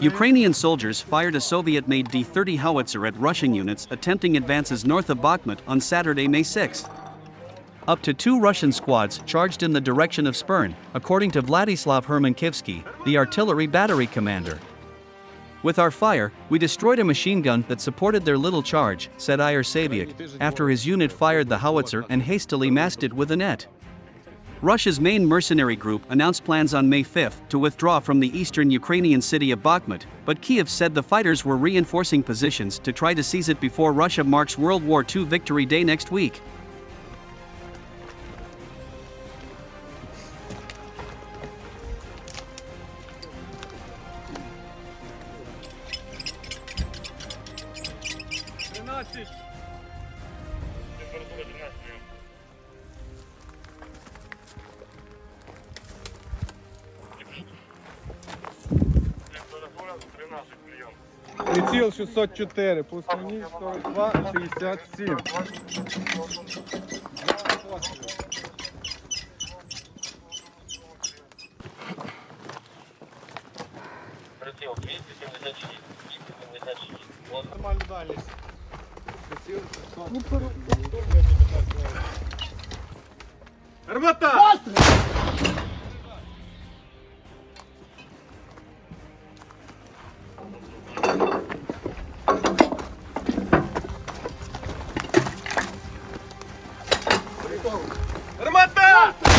Ukrainian soldiers fired a Soviet-made D-30 howitzer at Russian units attempting advances north of Bakhmut on Saturday, May 6. Up to two Russian squads charged in the direction of Spern, according to Vladislav Hermankivsky, the artillery battery commander. With our fire, we destroyed a machine gun that supported their little charge, said Iyer Saviak, after his unit fired the howitzer and hastily masked it with a net. Russia's main mercenary group announced plans on May 5 to withdraw from the eastern Ukrainian city of Bakhmut, but Kiev said the fighters were reinforcing positions to try to seize it before Russia marks World War II Victory Day next week. Приціл 604, пустині 42, 67. Приціл 276, 276. Вот. Нормальна дальність. Приціл 604. Армата! Ермата!